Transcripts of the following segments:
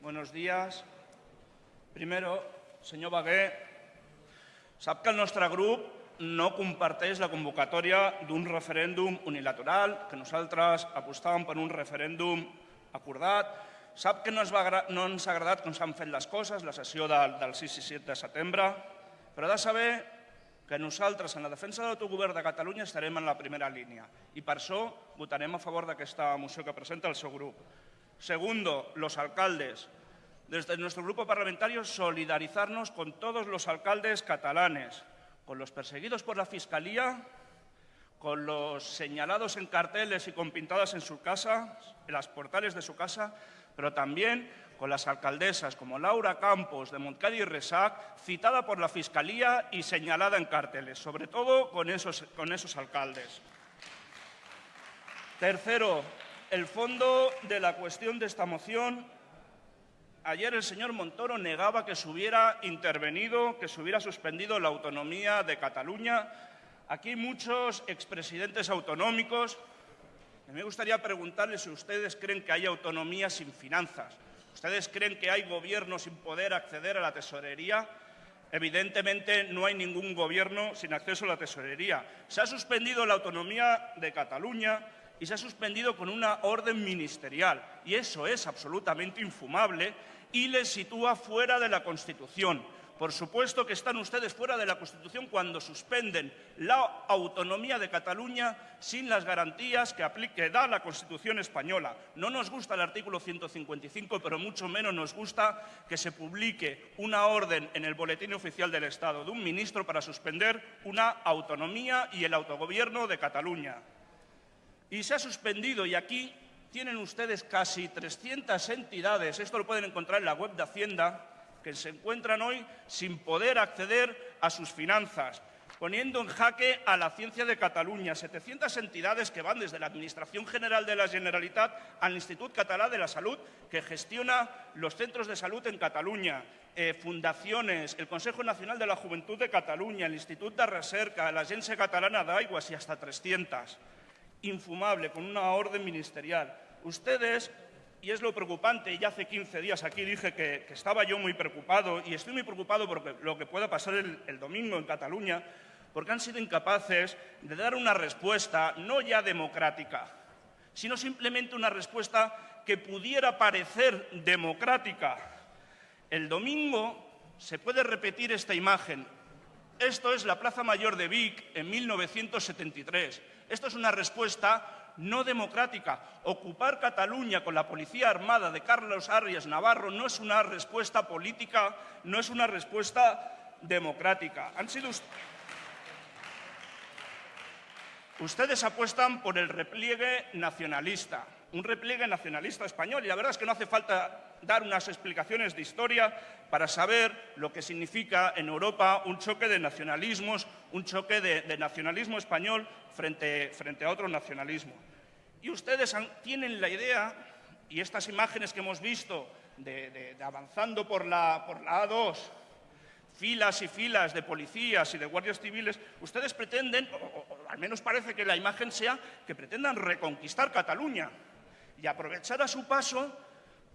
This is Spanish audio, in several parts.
Buenos días. Primero, senyor Bagué, sap que el nostre grup no comparteix la convocatòria d'un referèndum unilateral, que nosaltres apostàvem per un referèndum acordat. Sap que no ens, va, no ens ha agradat com s'han fet les coses, la sessió del 6 i 7 de setembre, però ha de saber que nosaltres en la defensa de l'autogovern de Catalunya estarem en la primera línia i per això votarem a favor d'aquesta moció que presenta el seu grup. Segundo, los alcaldes. Desde nuestro grupo parlamentario solidarizarnos con todos los alcaldes catalanes, con los perseguidos por la Fiscalía, con los señalados en carteles y con pintadas en su casa, en las portales de su casa, pero también con las alcaldesas como Laura Campos de Montcadi y Resac, citada por la Fiscalía y señalada en carteles, sobre todo con esos, con esos alcaldes. Tercero, el fondo de la cuestión de esta moción. Ayer el señor Montoro negaba que se hubiera intervenido, que se hubiera suspendido la autonomía de Cataluña. Aquí muchos expresidentes autonómicos. Me gustaría preguntarles si ustedes creen que hay autonomía sin finanzas. ¿Ustedes creen que hay gobierno sin poder acceder a la tesorería? Evidentemente no hay ningún gobierno sin acceso a la tesorería. Se ha suspendido la autonomía de Cataluña y se ha suspendido con una orden ministerial. Y eso es absolutamente infumable y le sitúa fuera de la Constitución. Por supuesto que están ustedes fuera de la Constitución cuando suspenden la autonomía de Cataluña sin las garantías que, aplique, da la Constitución española. No nos gusta el artículo 155, pero mucho menos nos gusta que se publique una orden en el Boletín Oficial del Estado de un ministro para suspender una autonomía y el autogobierno de Cataluña. Y se ha suspendido, y aquí tienen ustedes casi 300 entidades, esto lo pueden encontrar en la web de Hacienda, que se encuentran hoy sin poder acceder a sus finanzas, poniendo en jaque a la ciencia de Cataluña, 700 entidades que van desde la Administración General de la Generalitat al Institut Català de la Salud, que gestiona los centros de salud en Cataluña, eh, fundaciones, el Consejo Nacional de la Juventud de Cataluña, el Institut de Recerca, la Agencia Catalana de Aguas y hasta 300. Infumable, con una orden ministerial. Ustedes y es lo preocupante, y ya hace 15 días aquí dije que, estaba yo muy preocupado, y estoy muy preocupado por lo que pueda pasar el, domingo en Cataluña, porque han sido incapaces de dar una respuesta no ya democrática, sino simplemente una respuesta que pudiera parecer democrática. El domingo se puede repetir esta imagen. Esto es la Plaza Mayor de Vic en 1973. Esto es una respuesta no democrática. Ocupar Cataluña con la policía armada de Carlos Arias Navarro no es una respuesta política, no es una respuesta democrática. Han sido Ustedes apuestan por el repliegue nacionalista, un repliegue nacionalista español, y la verdad es que no hace falta dar unas explicaciones de historia para saber lo que significa en Europa un choque de nacionalismos, un choque de, nacionalismo español frente, a otro nacionalismo. Y ustedes tienen la idea, y estas imágenes que hemos visto de, avanzando por la, por la A2, filas y filas de policías y de guardias civiles, ustedes pretenden, o, al menos parece que la imagen sea, que pretendan reconquistar Cataluña y aprovechar a su paso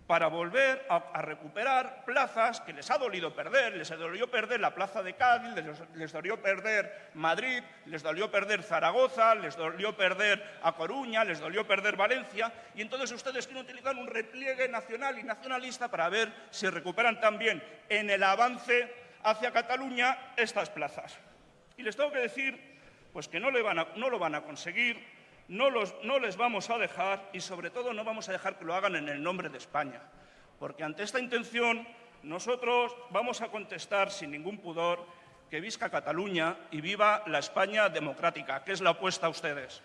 para volver a, recuperar plazas que les ha dolido perder. Les dolió perder la plaza de Cádiz, les, dolió perder Madrid, les dolió perder Zaragoza, les dolió perder A Coruña, les dolió perder Valencia. Y entonces ustedes quieren utilizar un repliegue nacional y nacionalista para ver si recuperan también en el avance hacia Cataluña estas plazas. Y les tengo que decir pues que no, no lo van a conseguir no, no les vamos a dejar y sobre todo no vamos a dejar que lo hagan en el nombre de España. Porque ante esta intención nosotros vamos a contestar sin ningún pudor que visca Cataluña y viva la España democrática, que es la opuesta a ustedes.